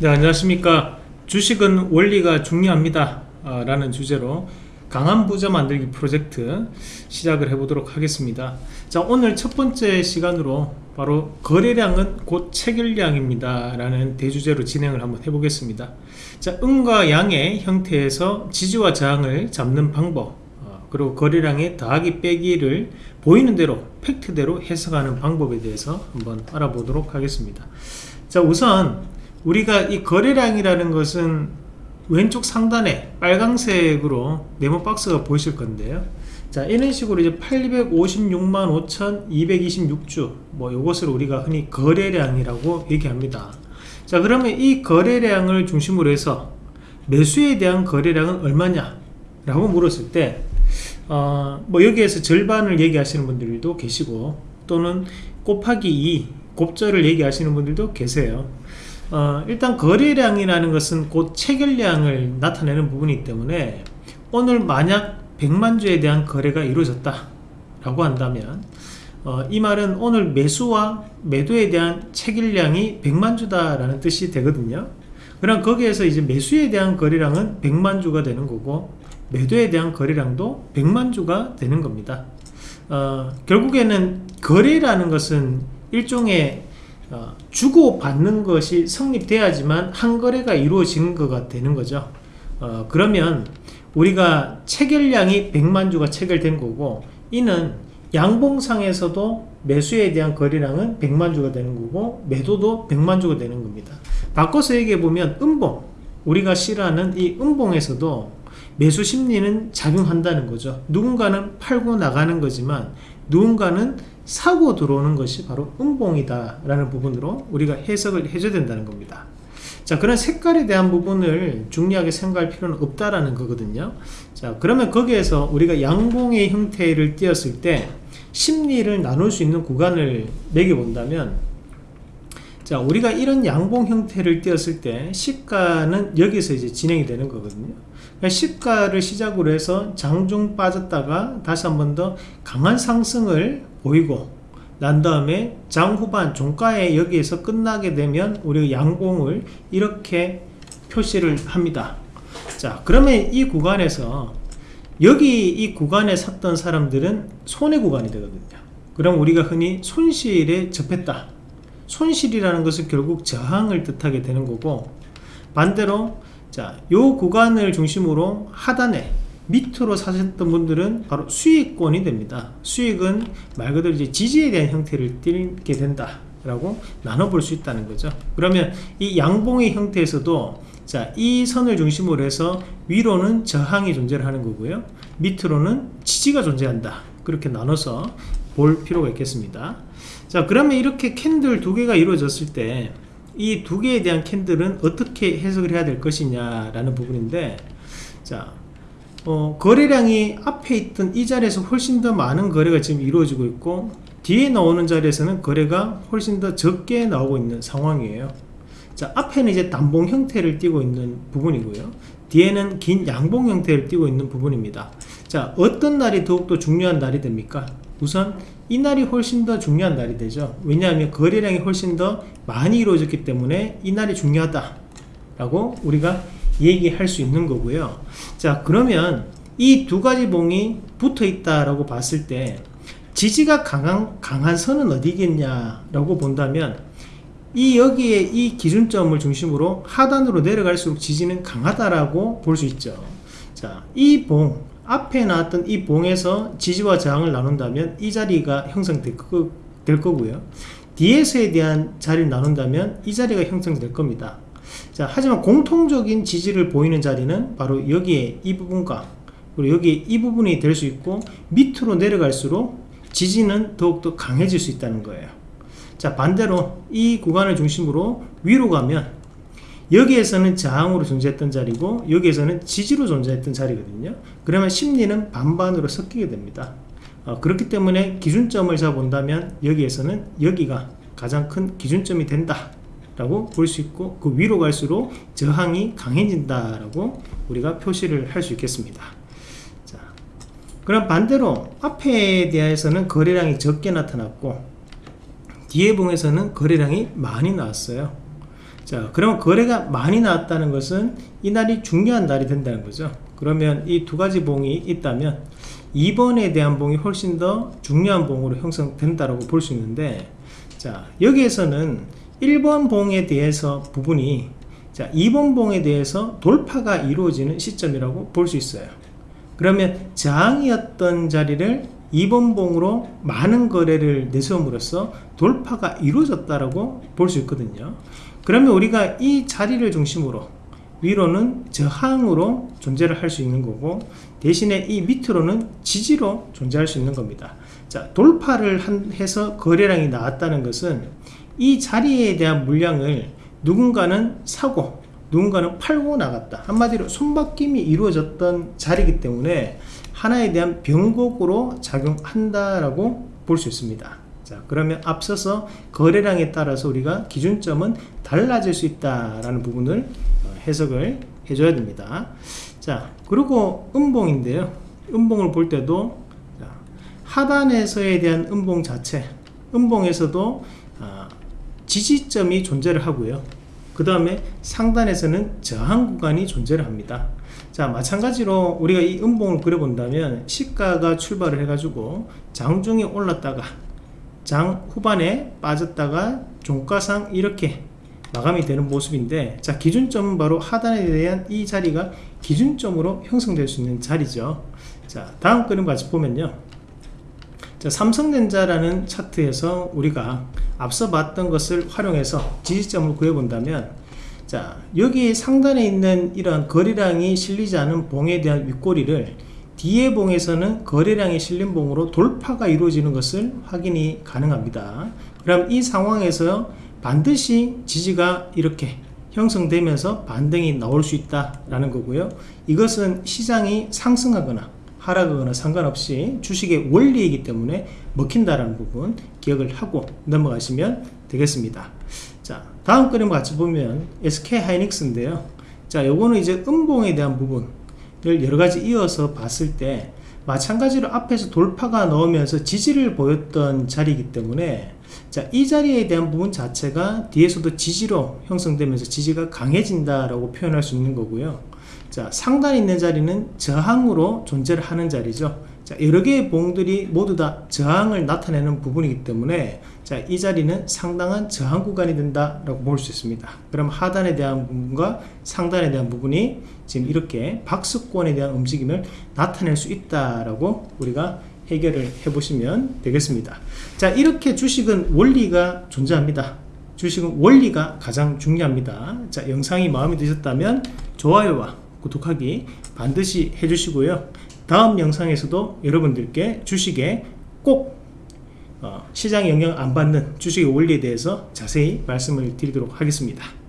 네 안녕하십니까. 주식은 원리가 중요합니다. 아, 라는 주제로 강한 부자 만들기 프로젝트 시작을 해보도록 하겠습니다. 자 오늘 첫 번째 시간으로 바로 거래량은 곧 체결량입니다. 라는 대주제로 진행을 한번 해보겠습니다. 자 음과 양의 형태에서 지지와 저항을 잡는 방법 어, 그리고 거래량의 더하기 빼기를 보이는 대로 팩트대로 해석하는 방법에 대해서 한번 알아보도록 하겠습니다. 자 우선 우리가 이 거래량이라는 것은 왼쪽 상단에 빨강색으로 네모 박스가 보이실 건데요. 자 이런 식으로 이제 856만 5226주 뭐 요것을 우리가 흔히 거래량이라고 얘기합니다. 자 그러면 이 거래량을 중심으로 해서 매수에 대한 거래량은 얼마냐 라고 물었을 때 어, 뭐 여기에서 절반을 얘기하시는 분들도 계시고 또는 곱하기 2 곱절을 얘기하시는 분들도 계세요 어, 일단 거래량이라는 것은 곧 체결량을 나타내는 부분이기 때문에 오늘 만약 100만 주에 대한 거래가 이루어졌다 라고 한다면 어, 이 말은 오늘 매수와 매도에 대한 체결량이 100만 주다 라는 뜻이 되거든요. 그럼 거기에서 이제 매수에 대한 거래량은 100만 주가 되는 거고 매도에 대한 거래량도 100만 주가 되는 겁니다. 어, 결국에는 거래라는 것은 일종의 어, 주고받는 것이 성립돼야지만 한 거래가 이루어지는 거가 되는 거죠. 어, 그러면 우리가 체결량이 100만 주가 체결된 거고 이는 양봉상에서도 매수에 대한 거래량은 100만 주가 되는 거고 매도도 100만 주가 되는 겁니다. 바꿔서 얘기해 보면 음봉 우리가 싫어하는 이 음봉에서도 매수 심리는 작용한다는 거죠. 누군가는 팔고 나가는 거지만 누군가는 사고 들어오는 것이 바로 음봉이다 라는 부분으로 우리가 해석을 해줘야 된다는 겁니다. 자 그런 색깔에 대한 부분을 중요하게 생각할 필요는 없다라는 거거든요. 자 그러면 거기에서 우리가 양봉의 형태를 띄었을 때 심리를 나눌 수 있는 구간을 매겨 본다면 자 우리가 이런 양봉 형태를 띄었을 때 시가는 여기서 이제 진행이 되는 거거든요 시가를 시작으로 해서 장중 빠졌다가 다시 한 번 더 강한 상승을 보이고 난 다음에 장 후반 종가에 여기에서 끝나게 되면 우리가 양봉을 이렇게 표시를 합니다. 자 그러면 이 구간에서 여기 이 구간에 샀던 사람들은 손해 구간이 되거든요. 그럼 우리가 흔히 손실에 접했다. 손실이라는 것은 결국 저항을 뜻하게 되는 거고 반대로 자 요 구간을 중심으로 하단에 밑으로 사셨던 분들은 바로 수익권이 됩니다. 수익은 말 그대로 이제 지지에 대한 형태를 띠게 된다 라고 나눠볼 수 있다는 거죠. 그러면 이 양봉의 형태에서도 자 이 선을 중심으로 해서 위로는 저항이 존재를 하는 거고요. 밑으로는 지지가 존재한다. 그렇게 나눠서 볼 필요가 있겠습니다. 자 그러면 이렇게 캔들 두 개가 이루어졌을 때 이 두 개에 대한 캔들은 어떻게 해석을 해야 될 것이냐 라는 부분인데 자 어, 거래량이 앞에 있던 이 자리에서 훨씬 더 많은 거래가 지금 이루어지고 있고 뒤에 나오는 자리에서는 거래가 훨씬 더 적게 나오고 있는 상황이에요. 자 앞에는 이제 단봉 형태를 띄고 있는 부분이고요. 뒤에는 긴 양봉 형태를 띄고 있는 부분입니다. 자 어떤 날이 더욱더 중요한 날이 됩니까 우선 이 날이 훨씬 더 중요한 날이 되죠. 왜냐하면 거래량이 훨씬 더 많이 이루어졌기 때문에 이 날이 중요하다 라고 우리가 얘기할 수 있는 거고요. 자 그러면 이 두 가지 봉이 붙어 있다 라고 봤을 때 지지가 강한, 강한 선은 어디겠냐 라고 본다면 이 여기에 이 기준점을 중심으로 하단으로 내려갈수록 지지는 강하다라고 볼 수 있죠. 자 이 봉 앞에 나왔던 이 봉에서 지지와 저항을 나눈다면 이 자리가 형성될 거, 될 거고요. 뒤에서에 대한 자리를 나눈다면 이 자리가 형성될 겁니다. 자 하지만 공통적인 지지를 보이는 자리는 바로 여기에 이 부분과 그리고 여기 이 부분이 될 수 있고 밑으로 내려갈수록 지지는 더욱더 강해질 수 있다는 거예요. 자 반대로 이 구간을 중심으로 위로 가면 여기에서는 저항으로 존재했던 자리고 여기에서는 지지로 존재했던 자리거든요. 그러면 심리는 반반으로 섞이게 됩니다. 어, 그렇기 때문에 기준점을 잡아본다면 여기에서는 여기가 가장 큰 기준점이 된다 라고 볼 수 있고 그 위로 갈수록 저항이 강해진다 라고 우리가 표시를 할 수 있겠습니다. 자, 그럼 반대로 앞에 대해서는 거래량이 적게 나타났고 뒤에 봉에서는 거래량이 많이 나왔어요 자, 그러면 거래가 많이 나왔다는 것은 이 날이 중요한 날이 된다는 거죠. 그러면 이 두 가지 봉이 있다면 2번에 대한 봉이 훨씬 더 중요한 봉으로 형성된다라고 볼 수 있는데 자, 여기에서는 1번 봉에 대해서 부분이 자, 2번 봉에 대해서 돌파가 이루어지는 시점이라고 볼 수 있어요. 그러면 저항이었던 자리를 2번 봉으로 많은 거래를 내세움으로써 돌파가 이루어졌다라고 볼 수 있거든요. 그러면 우리가 이 자리를 중심으로 위로는 저항으로 존재를 할 수 있는 거고 대신에 이 밑으로는 지지로 존재할 수 있는 겁니다. 자, 돌파를 한, 해서 거래량이 나왔다는 것은 이 자리에 대한 물량을 누군가는 사고 누군가는 팔고 나갔다. 한마디로 손바뀜이 이루어졌던 자리이기 때문에 하나에 대한 변곡으로 작용한다라고 볼 수 있습니다. 자, 그러면 앞서서 거래량에 따라서 우리가 기준점은 달라질 수 있다라는 부분을 어, 해석을 해줘야 됩니다. 자, 그리고 음봉인데요. 음봉을 볼 때도 자, 하단에서에 대한 음봉 자체, 음봉에서도 아, 지지점이 존재를 하고요. 그 다음에 상단에서는 저항 구간이 존재를 합니다. 자 마찬가지로 우리가 이 음봉을 그려본다면 시가가 출발을 해가지고 장중에 올랐다가 장 후반에 빠졌다가 종가상 이렇게 마감이 되는 모습인데 자 기준점은 바로 하단에 대한 이 자리가 기준점으로 형성될 수 있는 자리죠. 자 다음 그림 같이 보면요. 자 삼성전자라는 차트에서 우리가 앞서 봤던 것을 활용해서 지지점을 구해본다면 자 여기 상단에 있는 이런 거래량이 실리지 않은 봉에 대한 윗꼬리를 뒤에 봉에서는 거래량이 실린 봉으로 돌파가 이루어지는 것을 확인이 가능합니다. 그럼 이 상황에서 반드시 지지가 이렇게 형성되면서 반등이 나올 수 있다라는 거고요. 이것은 시장이 상승하거나 하락하거나 상관없이 주식의 원리이기 때문에 먹힌다라는 부분 기억을 하고 넘어가시면 되겠습니다. 자 다음 그림 같이 보면 SK 하이닉스인데요 자 요거는 이제 음봉에 대한 부분을 여러 가지 이어서 봤을 때 마찬가지로 앞에서 돌파가 나오면서 지지를 보였던 자리이기 때문에 자, 이 자리에 대한 부분 자체가 뒤에서도 지지로 형성되면서 지지가 강해진다라고 표현할 수 있는 거고요. 자, 상단에 있는 자리는 저항으로 존재를 하는 자리죠. 자, 여러 개의 봉들이 모두 다 저항을 나타내는 부분이기 때문에 자, 이 자리는 상당한 저항 구간이 된다라고 볼 수 있습니다. 그럼 하단에 대한 부분과 상단에 대한 부분이 지금 이렇게 박스권에 대한 움직임을 나타낼 수 있다라고 우리가 해결을 해 보시면 되겠습니다. 자, 이렇게 주식은 원리가 존재합니다. 주식은 원리가 가장 중요합니다. 자, 영상이 마음에 드셨다면 좋아요와 구독하기 반드시 해주시고요. 다음 영상에서도 여러분들께 주식에 꼭 어, 시장 영향 안 받는 주식의 원리에 대해서 자세히 말씀을 드리도록 하겠습니다.